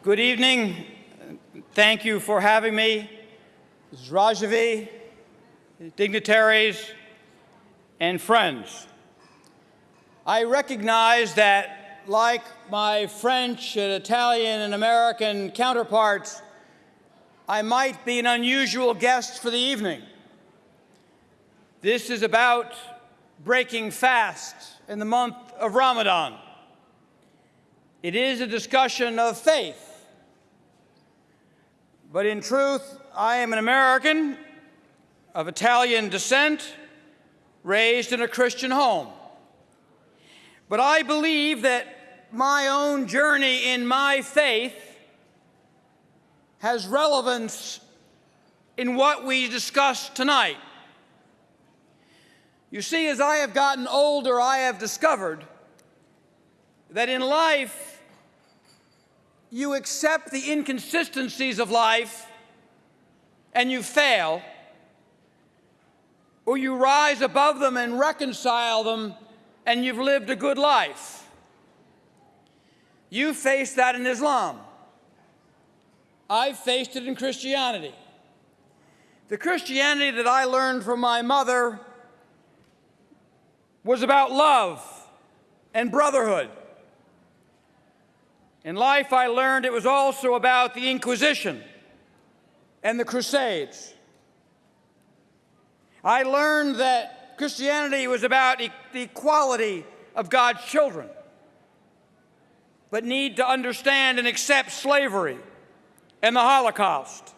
Good evening. Thank you for having me. Mrs. Rajavi, dignitaries, and friends. I recognize that, like my French and Italian and American counterparts, I might be an unusual guest for the evening. This is about breaking fast in the month of Ramadan. It is a discussion of faith. But in truth, I am an American of Italian descent, raised in a Christian home. But I believe that my own journey in my faith has relevance in what we discuss tonight. You see, as I have gotten older, I have discovered that in life, you accept the inconsistencies of life and you fail, or you rise above them and reconcile them and you've lived a good life. You face that in Islam. I've faced it in Christianity. The Christianity that I learned from my mother was about love and brotherhood. In life, I learned it was also about the Inquisition and the Crusades. I learned that Christianity was about e the equality of God's children, but need to understand and accept slavery and the Holocaust.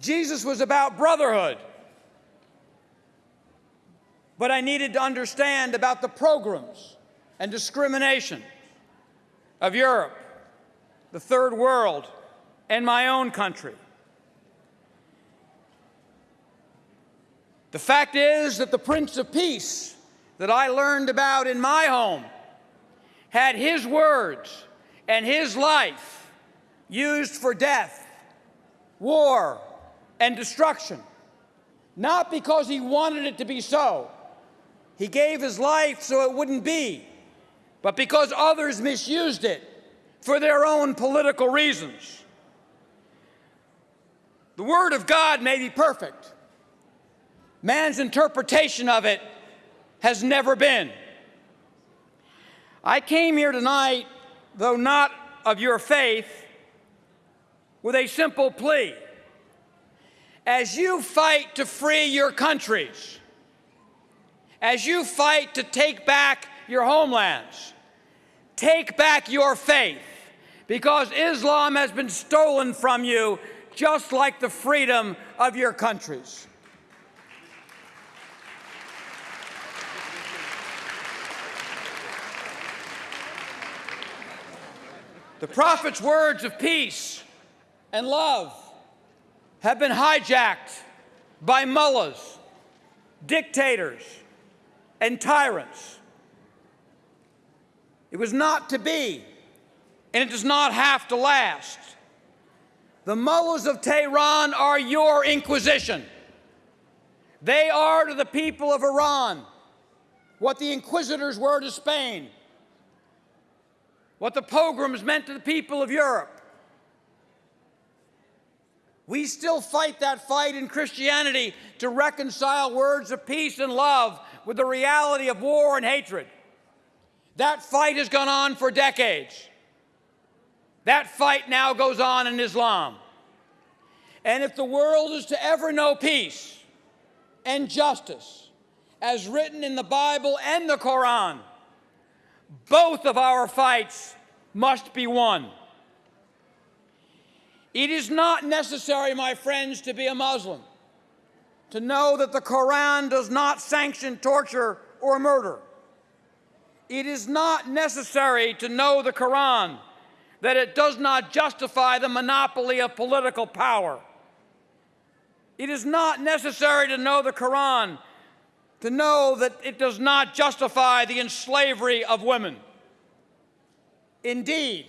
Jesus was about brotherhood, but I needed to understand about the pogroms and discrimination of Europe, the Third World, and my own country. The fact is that the Prince of Peace that I learned about in my home had his words and his life used for death, war, and destruction, not because he wanted it to be so. He gave his life so it wouldn't be, but because others misused it for their own political reasons. The Word of God may be perfect. Man's interpretation of it has never been. I came here tonight, though not of your faith, with a simple plea. As you fight to free your countries, as you fight to take back your homelands, take back your faith, because Islam has been stolen from you just like the freedom of your countries. The prophet's words of peace and love have been hijacked by mullahs, dictators, and tyrants. It was not to be, and it does not have to last. The mullahs of Tehran are your inquisition. They are to the people of Iran what the inquisitors were to Spain what the pogroms meant to the people of Europe. We still fight that fight in Christianity to reconcile words of peace and love with the reality of war and hatred. That fight has gone on for decades. That fight now goes on in Islam. And if the world is to ever know peace and justice, as written in the Bible and the Quran, both of our fights must be won. It is not necessary, my friends, to be a Muslim to know that the Quran does not sanction torture or murder. It is not necessary to know the Quran that it does not justify the monopoly of political power. It is not necessary to know the Quran to know that it does not justify the enslavery of women. Indeed,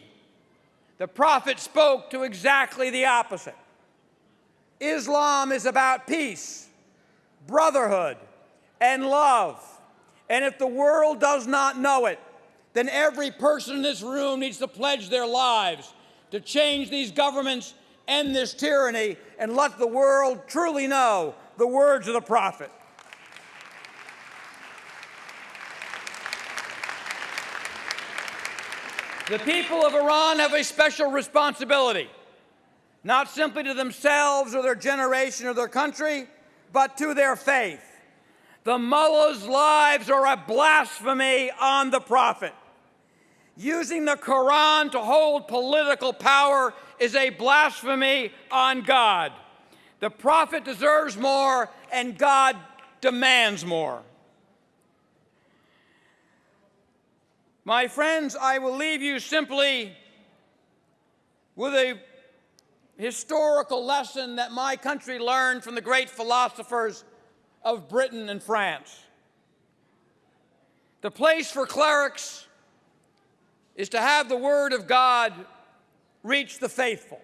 the prophet spoke to exactly the opposite. Islam is about peace, brotherhood, and love. And if the world does not know it, then every person in this room needs to pledge their lives to change these governments, end this tyranny, and let the world truly know the words of the prophet. The people of Iran have a special responsibility, not simply to themselves or their generation or their country, but to their faith. The mullahs' lives are a blasphemy on the prophet. Using the Quran to hold political power is a blasphemy on God. The prophet deserves more, and God demands more. My friends, I will leave you simply with a historical lesson that my country learned from the great philosophers of Britain and France. The place for clerics is to have the Word of God reach the faithful.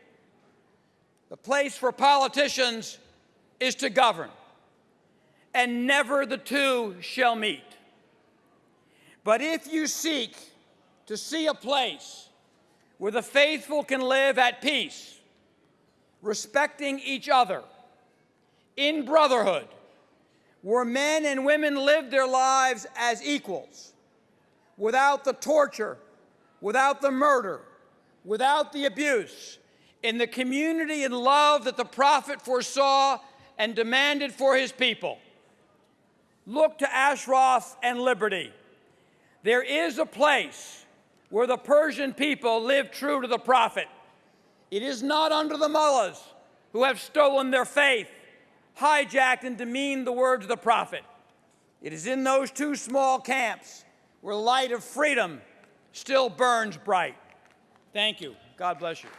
The place for politicians is to govern, and never the two shall meet. But if you seek to see a place where the faithful can live at peace, respecting each other, in brotherhood, where men and women lived their lives as equals, without the torture, without the murder, without the abuse, in the community and love that the prophet foresaw and demanded for his people. Look to Ashraf and liberty. There is a place where the Persian people live true to the prophet. It is not under the mullahs who have stolen their faith, hijacked and demeaned the words of the prophet. It is in those two small camps where light of freedom still burns bright. Thank you. God bless you.